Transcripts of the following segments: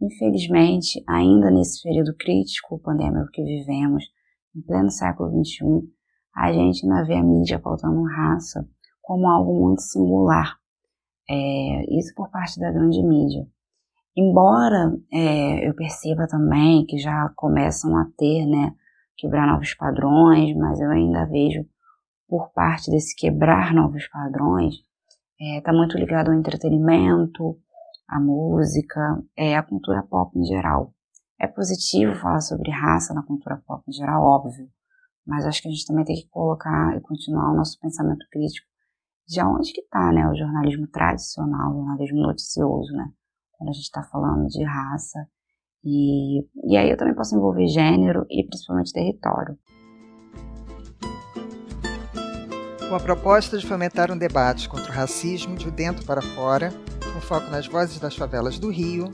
Infelizmente, ainda nesse período crítico pandêmico que vivemos, em pleno século XXI, a gente ainda vê a mídia pautando raça como algo muito singular. É, isso por parte da grande mídia. Embora é, eu perceba também que já começam a ter, né, quebrar novos padrões, mas eu ainda vejo por parte desse quebrar novos padrões, está é, muito ligado ao entretenimento, à música, é, à cultura pop em geral. É positivo falar sobre raça na cultura pop em geral, óbvio, mas acho que a gente também tem que colocar e continuar o nosso pensamento crítico de onde que está né, o jornalismo tradicional, o jornalismo noticioso, né, quando a gente está falando de raça. E, e aí eu também posso envolver gênero e principalmente território. Com a proposta de fomentar um debate contra o racismo de dentro para fora, com foco nas vozes das favelas do Rio,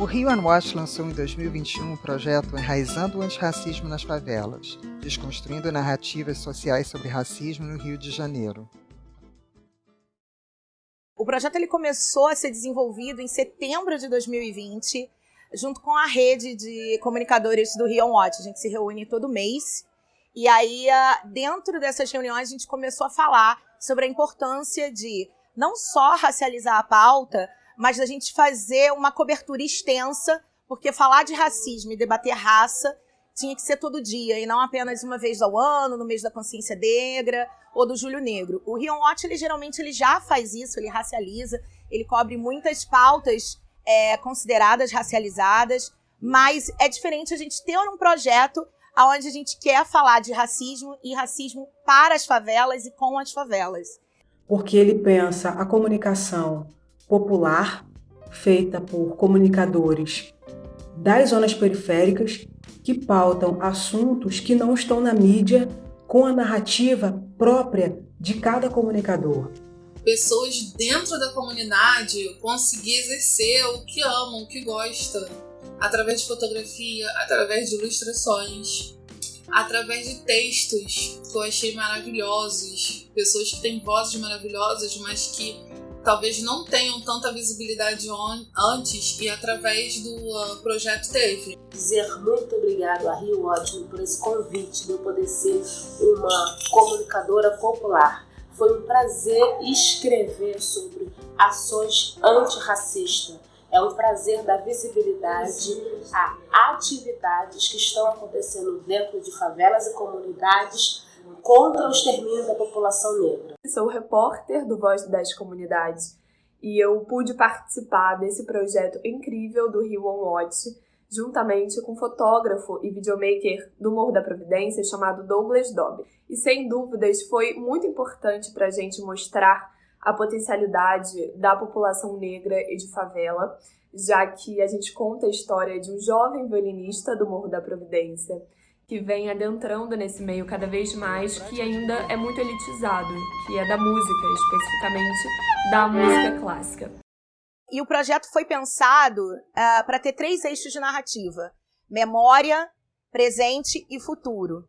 o Rio Unwatch lançou em 2021 o projeto Enraizando o Antirracismo nas Favelas, desconstruindo narrativas sociais sobre racismo no Rio de Janeiro. O projeto ele começou a ser desenvolvido em setembro de 2020, junto com a rede de comunicadores do Rio Unwatch. A gente se reúne todo mês e aí, ah, dentro dessas reuniões, a gente começou a falar sobre a importância de não só racializar a pauta, mas da gente fazer uma cobertura extensa, porque falar de racismo e debater raça tinha que ser todo dia, e não apenas uma vez ao ano, no mês da consciência negra ou do Julho Negro. O Rion Watch, ele geralmente ele já faz isso, ele racializa, ele cobre muitas pautas é, consideradas racializadas, mas é diferente a gente ter um projeto onde a gente quer falar de racismo e racismo para as favelas e com as favelas. Porque ele pensa a comunicação popular, feita por comunicadores das zonas periféricas, que pautam assuntos que não estão na mídia com a narrativa própria de cada comunicador. Pessoas dentro da comunidade conseguir exercer o que amam, o que gostam através de fotografia, através de ilustrações, através de textos que eu achei maravilhosos, pessoas que têm vozes maravilhosas, mas que talvez não tenham tanta visibilidade antes e através do uh, projeto teve. Dizer muito obrigado a Rio Ótimo por esse convite de eu poder ser uma comunicadora popular. Foi um prazer escrever sobre ações antirracistas é um prazer dar visibilidade a atividades que estão acontecendo dentro de favelas e comunidades contra o extermínio da população negra. Sou repórter do Voz das Comunidades e eu pude participar desse projeto incrível do Rio On Watch, juntamente com fotógrafo e videomaker do Morro da Providência chamado Douglas Dobb. E sem dúvidas foi muito importante para a gente mostrar a potencialidade da população negra e de favela, já que a gente conta a história de um jovem violinista do Morro da Providência que vem adentrando nesse meio cada vez mais, que ainda é muito elitizado, que é da música, especificamente da música clássica. E o projeto foi pensado uh, para ter três eixos de narrativa: memória, presente e futuro.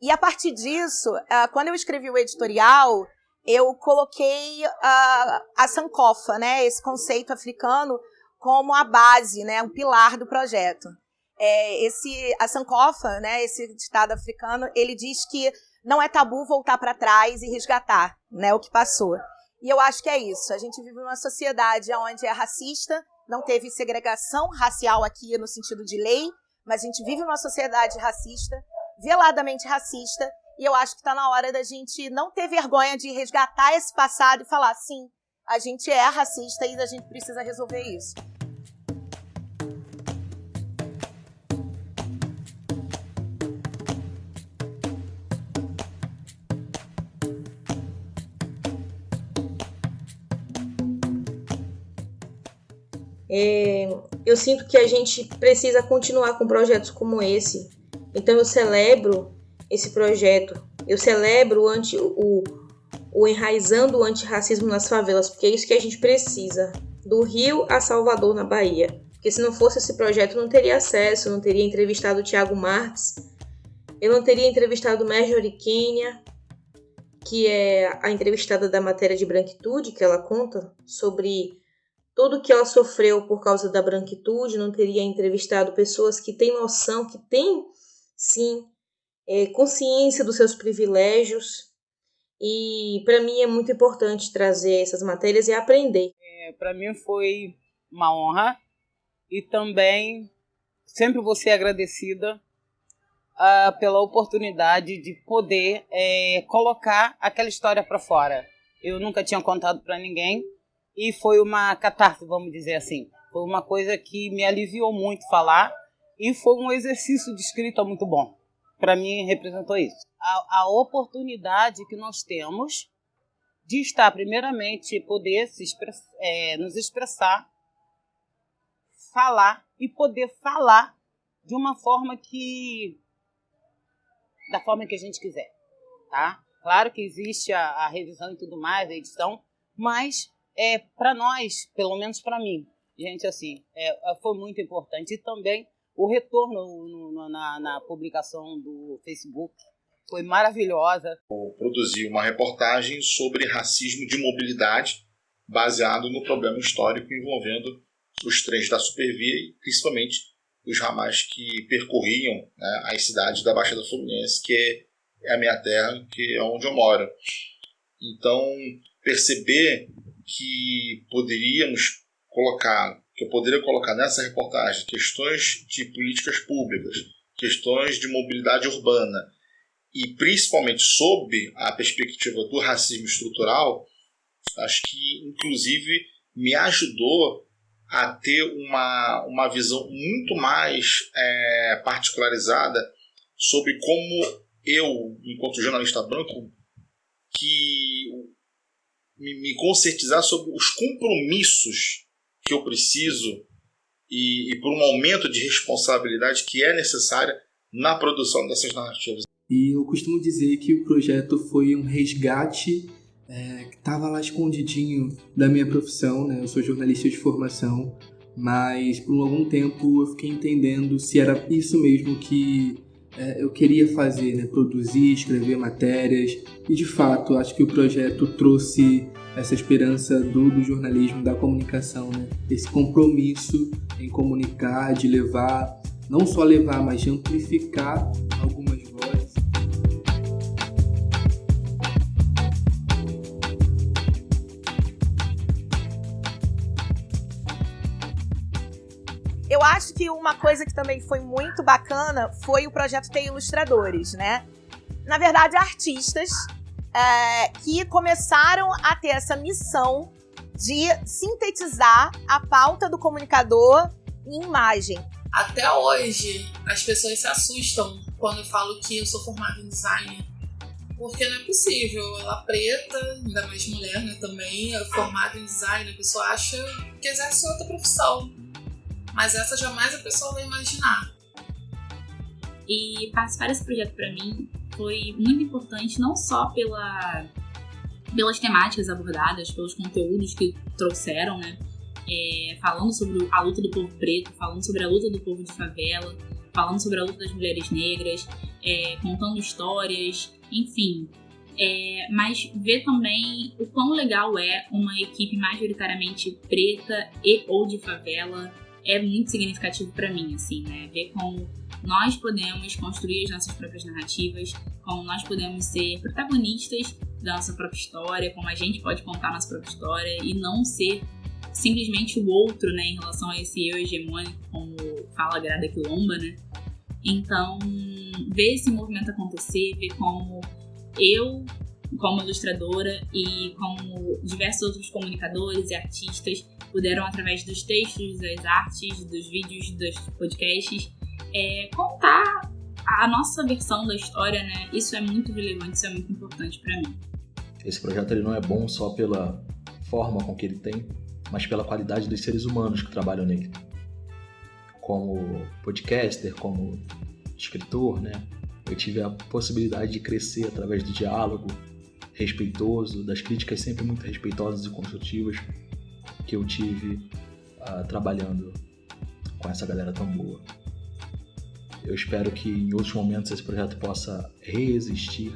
E a partir disso, uh, quando eu escrevi o editorial, eu coloquei a, a sankofa, né, esse conceito africano, como a base, né, um pilar do projeto. É, esse, a sankofa, né, esse ditado africano, ele diz que não é tabu voltar para trás e resgatar né, o que passou. E eu acho que é isso. A gente vive numa sociedade onde é racista, não teve segregação racial aqui no sentido de lei, mas a gente vive numa sociedade racista, veladamente racista, e eu acho que está na hora da gente não ter vergonha de resgatar esse passado e falar: sim, a gente é racista e a gente precisa resolver isso. É, eu sinto que a gente precisa continuar com projetos como esse. Então eu celebro esse projeto. Eu celebro o, anti, o, o enraizando o antirracismo nas favelas, porque é isso que a gente precisa. Do Rio a Salvador, na Bahia. Porque se não fosse esse projeto, eu não teria acesso, não teria entrevistado o Tiago Marques, eu não teria entrevistado Marjorie Kenya, que é a entrevistada da matéria de branquitude, que ela conta sobre tudo que ela sofreu por causa da branquitude, não teria entrevistado pessoas que têm noção, que têm, sim, é, consciência dos seus privilégios. E para mim é muito importante trazer essas matérias e aprender. É, para mim foi uma honra e também sempre vou ser agradecida uh, pela oportunidade de poder é, colocar aquela história para fora. Eu nunca tinha contado para ninguém e foi uma catarse, vamos dizer assim. Foi uma coisa que me aliviou muito falar e foi um exercício de escrita muito bom. Para mim, representou isso. A, a, oportunidade que nós temos de estar, primeiramente, poder se express, é, nos expressar, falar e poder falar de uma forma que. da forma que a gente quiser, tá? Claro que existe a, a revisão e tudo mais, a edição, mas é para nós, pelo menos para mim, gente, assim, é, foi muito importante. E também o retorno no, no, na, na, publicação do Facebook foi maravilhosa. Eu produzi uma reportagem sobre racismo de mobilidade, baseado no problema histórico envolvendo os trens da Supervia e principalmente os ramais que percorriam né, as cidades da Baixada Fluminense, que é a minha terra, que é onde eu moro. Então, perceber que poderíamos colocar, que eu poderia colocar nessa reportagem questões de políticas públicas, questões de mobilidade urbana e principalmente sob a perspectiva do racismo estrutural, acho que inclusive me ajudou a ter uma, uma visão muito mais é, particularizada sobre como eu, enquanto jornalista branco, que me, me conscientizar sobre os compromissos que eu preciso e, e por um aumento de responsabilidade que é necessária na produção dessas narrativas. E eu costumo dizer que o projeto foi um resgate é, que estava lá escondidinho da minha profissão, né? Eu sou jornalista de formação, mas por algum tempo eu fiquei entendendo se era isso mesmo que é, eu queria fazer, né? Produzir, escrever matérias. E de fato, acho que o projeto trouxe essa esperança do, do jornalismo, da comunicação, né? Esse compromisso em comunicar, de levar, não só levar, mas de amplificar algumas Eu acho que uma coisa que também foi muito bacana foi o projeto ter ilustradores, né? Na verdade, artistas é, que começaram a ter essa missão de sintetizar a pauta do comunicador em imagem. Até hoje, as pessoas se assustam quando eu falo que eu sou formada em design. Porque não é possível. Ela preta, ainda mais mulher, né, também, é formada em design, a pessoa acha que exerce outra profissão. Mas essa jamais a pessoa vai imaginar. E participar desse projeto para mim foi muito importante, não só pela, pelas temáticas abordadas, pelos conteúdos que trouxeram, né? É, falando sobre a luta do povo preto, falando sobre a luta do povo de favela, falando sobre a luta das mulheres negras, é, contando histórias, enfim. É, mas ver também o quão legal é uma equipe majoritariamente preta e ou de favela é muito significativo para mim, assim, né? Ver como nós podemos construir as nossas próprias narrativas, como nós podemos ser protagonistas da nossa própria história, como a gente pode contar a nossa própria história e não ser simplesmente o outro, né, em relação a esse eu hegemônico, como fala a Grada Quilomba, né? Então, ver esse movimento acontecer, ver como eu, como ilustradora e como diversos outros comunicadores e artistas puderam, através dos textos, das artes, dos vídeos, dos podcasts, é, contar a nossa versão da história, né? Isso é muito relevante, isso é muito importante para mim. Esse projeto ele não é bom só pela forma com que ele tem, mas pela qualidade dos seres humanos que trabalham nele. Como podcaster, como escritor, né? Eu tive a possibilidade de crescer através do diálogo respeitoso, das críticas sempre muito respeitosas e construtivas que eu tive uh, trabalhando com essa galera tão boa. Eu espero que em outros momentos esse projeto possa reexistir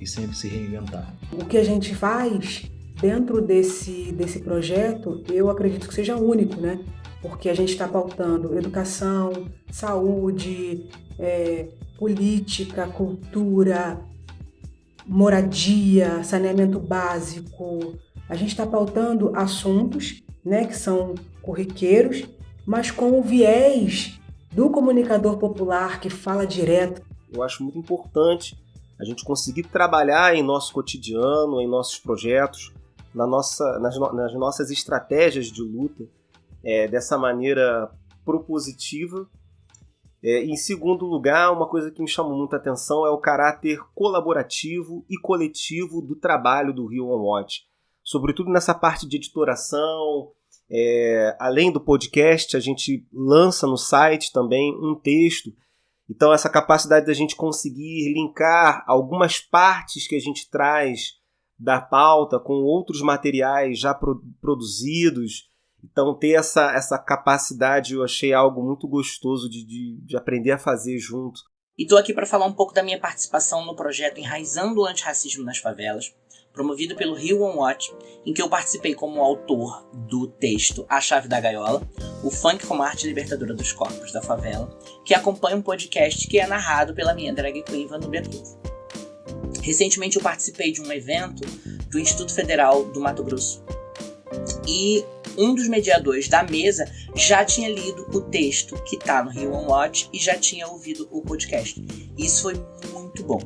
e sempre se reinventar. O que a gente faz dentro desse, desse projeto, eu acredito que seja único, né? Porque a gente está pautando educação, saúde, é, política, cultura, moradia, saneamento básico. A gente está pautando assuntos né, que são corriqueiros, mas com o viés do comunicador popular que fala direto. Eu acho muito importante a gente conseguir trabalhar em nosso cotidiano, em nossos projetos, na nossa, nas, nas nossas estratégias de luta, é, dessa maneira propositiva é, em segundo lugar, uma coisa que me chamou muita atenção é o caráter colaborativo e coletivo do trabalho do Rio On Watch. Sobretudo nessa parte de editoração, é, além do podcast, a gente lança no site também um texto. Então, essa capacidade da gente conseguir linkar algumas partes que a gente traz da pauta com outros materiais já pro produzidos então, ter essa, essa capacidade eu achei algo muito gostoso de, de, de aprender a fazer junto. E estou aqui para falar um pouco da minha participação no projeto Enraizando o Antirracismo nas Favelas, promovido pelo Rio One Watch, em que eu participei como autor do texto A Chave da Gaiola, o funk como arte libertadora dos corpos da favela, que acompanha um podcast que é narrado pela minha drag queen Vanubia Cruz. Recentemente eu participei de um evento do Instituto Federal do Mato Grosso e um dos mediadores da mesa já tinha lido o texto que está no Rio One Watch e já tinha ouvido o podcast. Isso foi muito bom.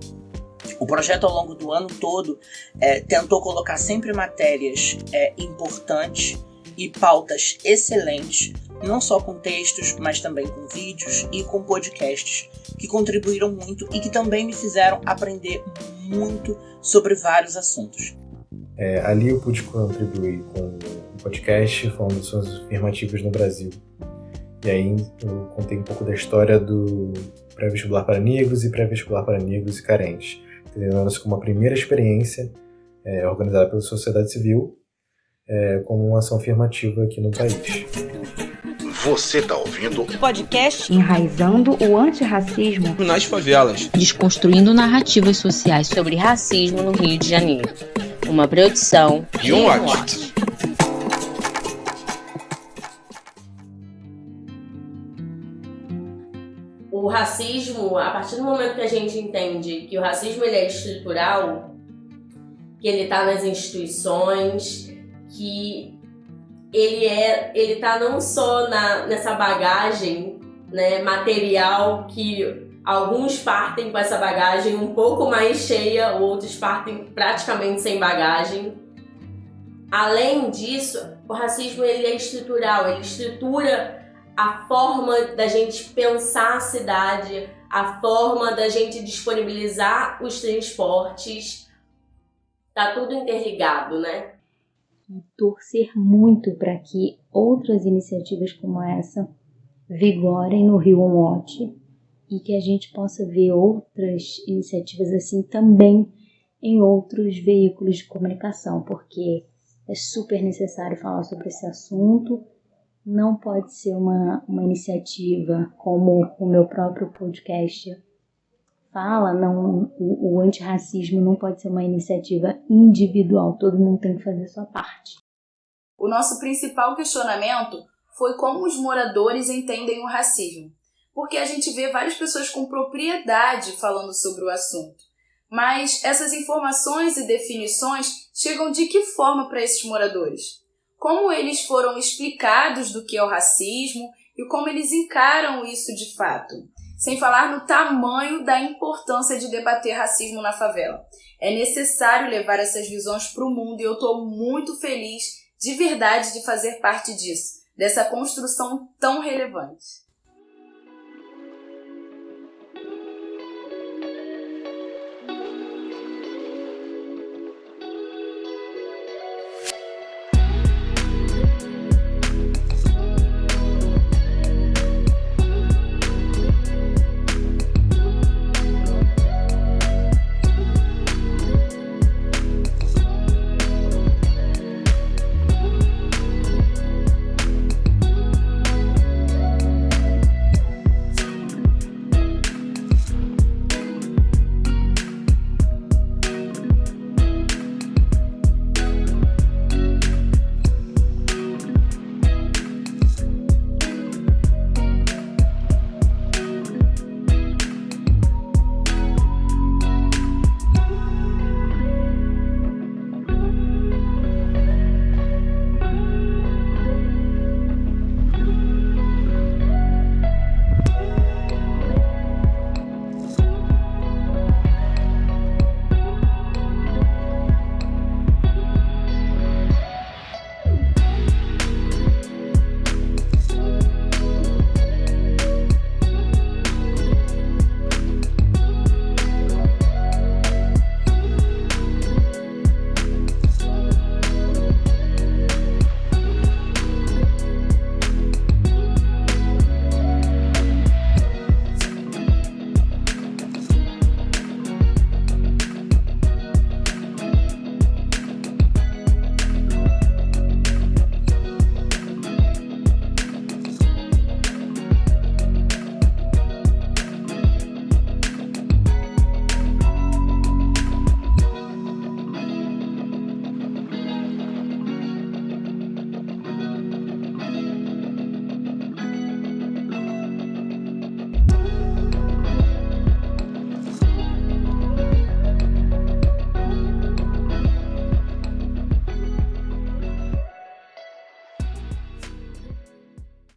O projeto, ao longo do ano todo, é, tentou colocar sempre matérias é, importantes e pautas excelentes, não só com textos, mas também com vídeos e com podcasts, que contribuíram muito e que também me fizeram aprender muito sobre vários assuntos. É, ali eu pude contribuir com podcast falando de suas afirmativas no Brasil. E aí eu contei um pouco da história do pré-vestibular para negros e pré-vestibular para negros e carentes, entendendo-se como uma primeira experiência é, organizada pela sociedade civil é, como uma ação afirmativa aqui no país. Você está ouvindo o podcast Enraizando o Antirracismo nas Favelas, desconstruindo narrativas sociais sobre racismo no Rio de Janeiro. Uma produção Rio Watch. o racismo, a partir do momento que a gente entende que o racismo ele é estrutural, que ele está nas instituições, que ele é, ele tá não só na, nessa bagagem né, material que alguns partem com essa bagagem um pouco mais cheia, outros partem praticamente sem bagagem. Além disso, o racismo ele é estrutural, ele estrutura a forma da gente pensar a cidade, a forma da gente disponibilizar os transportes, tá tudo interligado, né? Torcer muito para que outras iniciativas como essa vigorem no Rio Watch e que a gente possa ver outras iniciativas assim também em outros veículos de comunicação, porque é super necessário falar sobre esse assunto não pode ser uma, uma iniciativa como o meu próprio podcast fala, não, o, o antirracismo não pode ser uma iniciativa individual, todo mundo tem que fazer sua parte. O nosso principal questionamento foi como os moradores entendem o racismo, porque a gente vê várias pessoas com propriedade falando sobre o assunto. Mas essas informações e definições chegam de que forma para esses moradores? como eles foram explicados do que é o racismo e como eles encaram isso de fato. Sem falar no tamanho da importância de debater racismo na favela. É necessário levar essas visões para o mundo e eu estou muito feliz de verdade de fazer parte disso, dessa construção tão relevante.